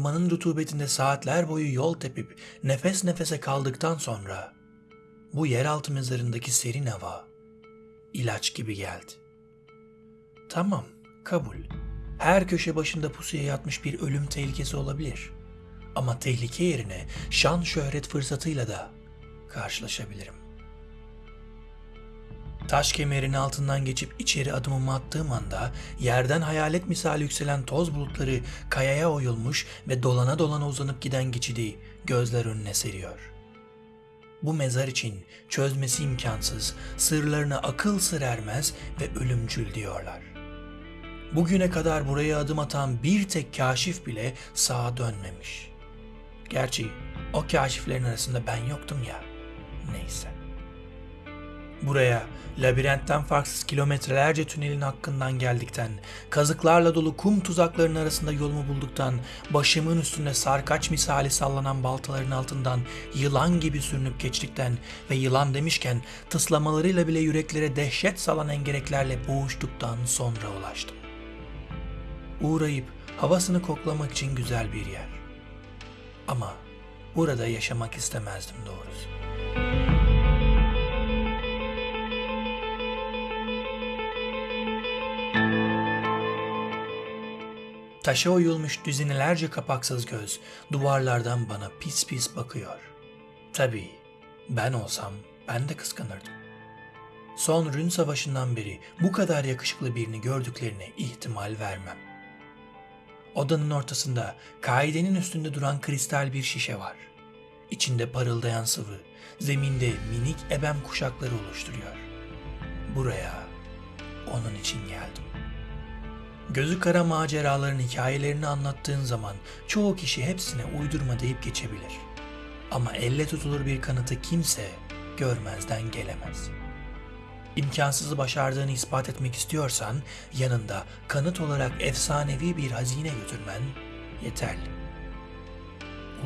ormanın rutubetinde saatler boyu yol tepip nefes nefese kaldıktan sonra bu yeraltı mezarındaki serin hava ilaç gibi geldi. Tamam, kabul. Her köşe başında pusuya yatmış bir ölüm tehlikesi olabilir. Ama tehlike yerine şan şöhret fırsatıyla da karşılaşabilirim. Taş kemerin altından geçip içeri adımımı attığım anda yerden hayalet misali yükselen toz bulutları kayaya oyulmuş ve dolana dolana uzanıp giden geçidi gözler önüne seriyor. Bu mezar için çözmesi imkansız, sırlarına akıl sır ermez ve ölümcül diyorlar. Bugüne kadar buraya adım atan bir tek kaşif bile sağa dönmemiş. Gerçi o kaşiflerin arasında ben yoktum ya. Neyse. Buraya labirentten farksız kilometrelerce tünelin hakkından geldikten, kazıklarla dolu kum tuzaklarının arasında yolumu bulduktan, başımın üstünde sarkaç misali sallanan baltaların altından yılan gibi sürünüp geçtikten ve yılan demişken tıslamalarıyla bile yüreklere dehşet salan engereklerle boğuştuktan sonra ulaştım. Uğrayıp havasını koklamak için güzel bir yer. Ama burada yaşamak istemezdim doğrusu. Taşa oyulmuş düzinelerce kapaksız göz duvarlardan bana pis pis bakıyor. Tabii ben olsam ben de kıskanırdım. Son Rün Savaşı'ndan beri bu kadar yakışıklı birini gördüklerine ihtimal vermem. Odanın ortasında kaidenin üstünde duran kristal bir şişe var. İçinde parıldayan sıvı, zeminde minik ebem kuşakları oluşturuyor. Buraya onun için geldim. Gözü kara maceraların hikayelerini anlattığın zaman çoğu kişi hepsine uydurma deyip geçebilir. Ama elle tutulur bir kanıtı kimse görmezden gelemez. İmkansızı başardığını ispat etmek istiyorsan yanında kanıt olarak efsanevi bir hazine götürmen yeterli.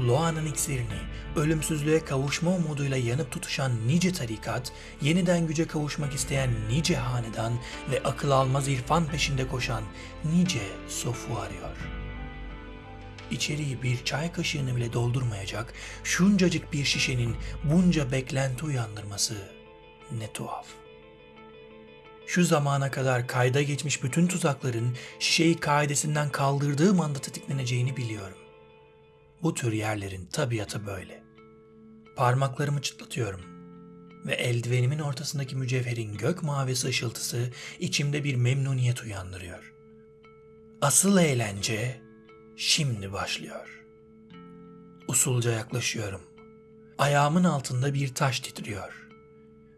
Loa'nın iksirini, ölümsüzlüğe kavuşma umuduyla yanıp tutuşan nice tarikat, yeniden güce kavuşmak isteyen nice hanedan ve akıl almaz irfan peşinde koşan nice sofu arıyor. İçeriği bir çay kaşığını bile doldurmayacak şuncacık bir şişenin bunca beklenti uyandırması ne tuhaf. Şu zamana kadar kayda geçmiş bütün tuzakların şişeyi kaidesinden kaldırdığım anda tetikleneceğini biliyorum. Bu tür yerlerin tabiatı böyle. Parmaklarımı çıtlatıyorum ve eldivenimin ortasındaki mücevherin gök mavisi ışıltısı içimde bir memnuniyet uyandırıyor. Asıl eğlence şimdi başlıyor. Usulca yaklaşıyorum. Ayağımın altında bir taş titriyor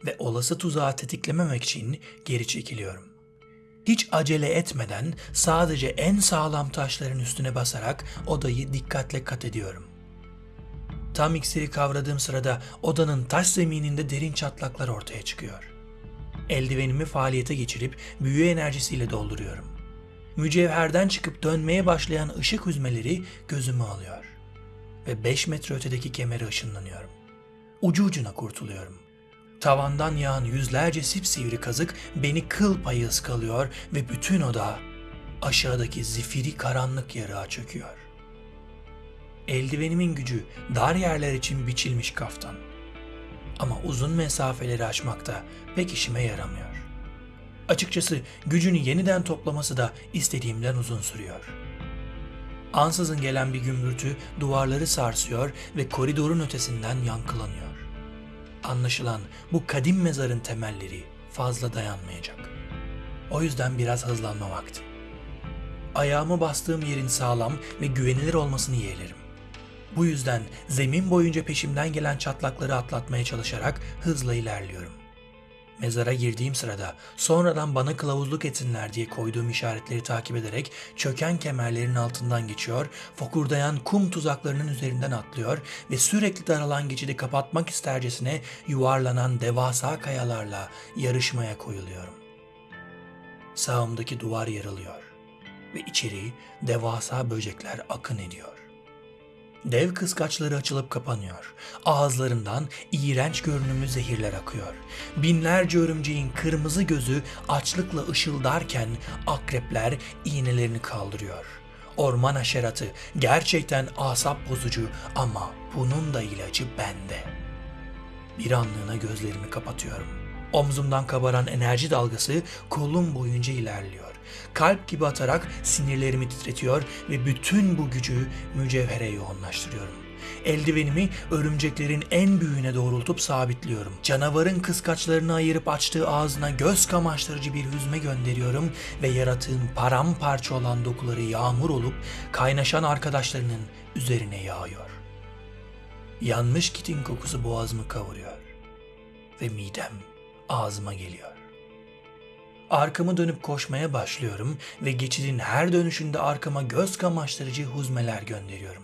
ve olası tuzağı tetiklememek için geri çekiliyorum. Hiç acele etmeden sadece en sağlam taşların üstüne basarak odayı dikkatle kat ediyorum. Tam iksiri kavradığım sırada odanın taş zemininde derin çatlaklar ortaya çıkıyor. Eldivenimi faaliyete geçirip büyü enerjisiyle dolduruyorum. Mücevherden çıkıp dönmeye başlayan ışık hüzmeleri gözümü alıyor. Ve 5 metre ötedeki kemere ışınlanıyorum. Ucu ucuna kurtuluyorum. Tavandan yağan yüzlerce sipsivri kazık beni kıl payı ıskalıyor ve bütün oda aşağıdaki zifiri karanlık yarığa çöküyor. Eldivenimin gücü dar yerler için biçilmiş kaftan. Ama uzun mesafeleri aşmakta pek işime yaramıyor. Açıkçası gücünü yeniden toplaması da istediğimden uzun sürüyor. Ansızın gelen bir gümbürtü duvarları sarsıyor ve koridorun ötesinden yankılanıyor. Anlaşılan bu kadim mezarın temelleri fazla dayanmayacak. O yüzden biraz hızlanma vakti. Ayağımı bastığım yerin sağlam ve güvenilir olmasını yeğlerim. Bu yüzden zemin boyunca peşimden gelen çatlakları atlatmaya çalışarak hızla ilerliyorum. Mezara girdiğim sırada sonradan bana kılavuzluk etsinler diye koyduğum işaretleri takip ederek çöken kemerlerin altından geçiyor, fokurdayan kum tuzaklarının üzerinden atlıyor ve sürekli daralan geçidi kapatmak istercesine yuvarlanan devasa kayalarla yarışmaya koyuluyorum. Sağımdaki duvar yarılıyor ve içeri devasa böcekler akın ediyor. Dev kıskaçları açılıp kapanıyor. Ağızlarından iğrenç görünümlü zehirler akıyor. Binlerce örümceğin kırmızı gözü açlıkla ışıldarken akrepler iğnelerini kaldırıyor. Orman haşeratı gerçekten asap bozucu ama bunun da ilacı bende. Bir anlığına gözlerimi kapatıyorum. Omzumdan kabaran enerji dalgası kolum boyunca ilerliyor. Kalp gibi atarak sinirlerimi titretiyor ve bütün bu gücü mücevhere yoğunlaştırıyorum. Eldivenimi örümceklerin en büyüğüne doğrultup sabitliyorum. Canavarın kıskaçlarını ayırıp açtığı ağzına göz kamaştırıcı bir hüzme gönderiyorum ve yaratığın paramparça olan dokuları yağmur olup kaynaşan arkadaşlarının üzerine yağıyor. Yanmış kitin kokusu boğazımı kavuruyor ve midem ağzıma geliyor. Arkamı dönüp koşmaya başlıyorum ve geçidin her dönüşünde arkama göz kamaştırıcı huzmeler gönderiyorum.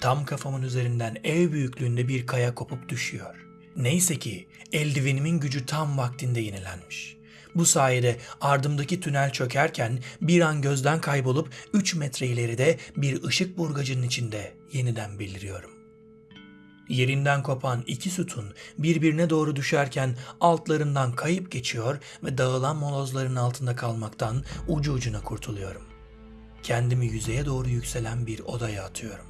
Tam kafamın üzerinden ev büyüklüğünde bir kaya kopup düşüyor. Neyse ki eldivenimin gücü tam vaktinde yenilenmiş. Bu sayede ardımdaki tünel çökerken bir an gözden kaybolup 3 metre ileride bir ışık burgacının içinde yeniden beliriyorum. Yerinden kopan iki sütun birbirine doğru düşerken altlarından kayıp geçiyor ve dağılan molozların altında kalmaktan ucu ucuna kurtuluyorum. Kendimi yüzeye doğru yükselen bir odaya atıyorum.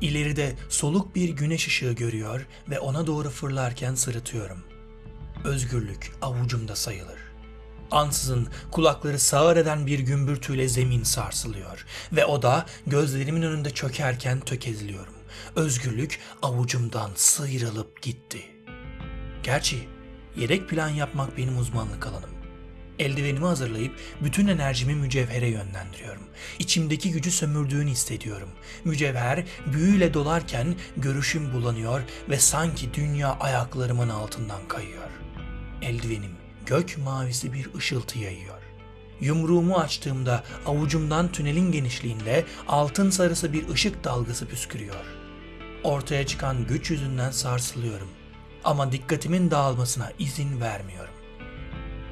İleride soluk bir güneş ışığı görüyor ve ona doğru fırlarken sırıtıyorum. Özgürlük avucumda sayılır. Ansızın kulakları sağır eden bir gümbürtüyle zemin sarsılıyor ve o da gözlerimin önünde çökerken tökezliyorum. Özgürlük avucumdan sıyrılıp gitti. Gerçi yedek plan yapmak benim uzmanlık alanım. Eldivenimi hazırlayıp bütün enerjimi mücevhere yönlendiriyorum. İçimdeki gücü sömürdüğünü hissediyorum. Mücevher büyüyle dolarken görüşüm bulanıyor ve sanki dünya ayaklarımın altından kayıyor. Eldivenim gök mavisi bir ışıltı yayıyor. Yumruğumu açtığımda avucumdan tünelin genişliğinde altın sarısı bir ışık dalgası püskürüyor. Ortaya çıkan güç yüzünden sarsılıyorum ama dikkatimin dağılmasına izin vermiyorum.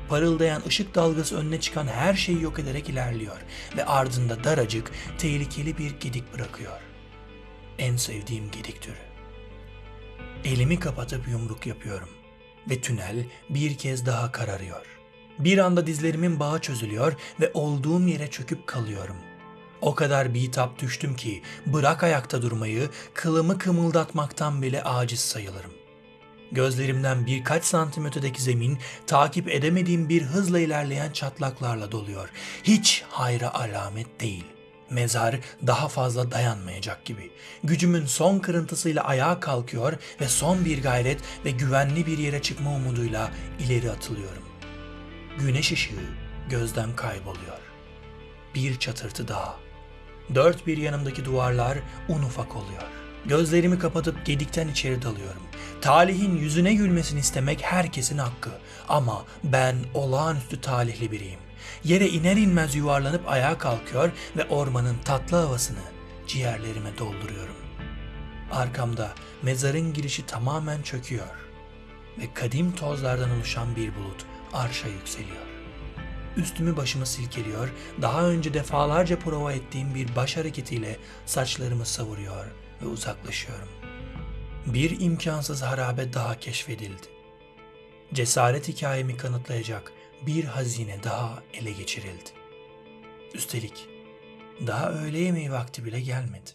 Parıldayan ışık dalgası önüne çıkan her şeyi yok ederek ilerliyor ve ardında daracık, tehlikeli bir gedik bırakıyor. En sevdiğim gedik türü. Elimi kapatıp yumruk yapıyorum ve tünel bir kez daha kararıyor. Bir anda dizlerimin bağı çözülüyor ve olduğum yere çöküp kalıyorum. O kadar bitap düştüm ki bırak ayakta durmayı, kılımı kımıldatmaktan bile aciz sayılırım. Gözlerimden birkaç santim ötedeki zemin takip edemediğim bir hızla ilerleyen çatlaklarla doluyor. Hiç hayra alamet değil. Mezar daha fazla dayanmayacak gibi. Gücümün son kırıntısıyla ayağa kalkıyor ve son bir gayret ve güvenli bir yere çıkma umuduyla ileri atılıyorum. Güneş ışığı gözden kayboluyor. Bir çatırtı daha. Dört bir yanımdaki duvarlar un ufak oluyor. Gözlerimi kapatıp gedikten içeri dalıyorum. Talihin yüzüne gülmesini istemek herkesin hakkı. Ama ben olağanüstü talihli biriyim. Yere iner inmez yuvarlanıp ayağa kalkıyor ve ormanın tatlı havasını ciğerlerime dolduruyorum. Arkamda mezarın girişi tamamen çöküyor ve kadim tozlardan oluşan bir bulut arşa yükseliyor. Üstümü başımı silkeliyor, daha önce defalarca prova ettiğim bir baş hareketiyle saçlarımı savuruyor ve uzaklaşıyorum. Bir imkansız harabe daha keşfedildi. Cesaret hikayemi kanıtlayacak bir hazine daha ele geçirildi. Üstelik daha öğle yemeği vakti bile gelmedi.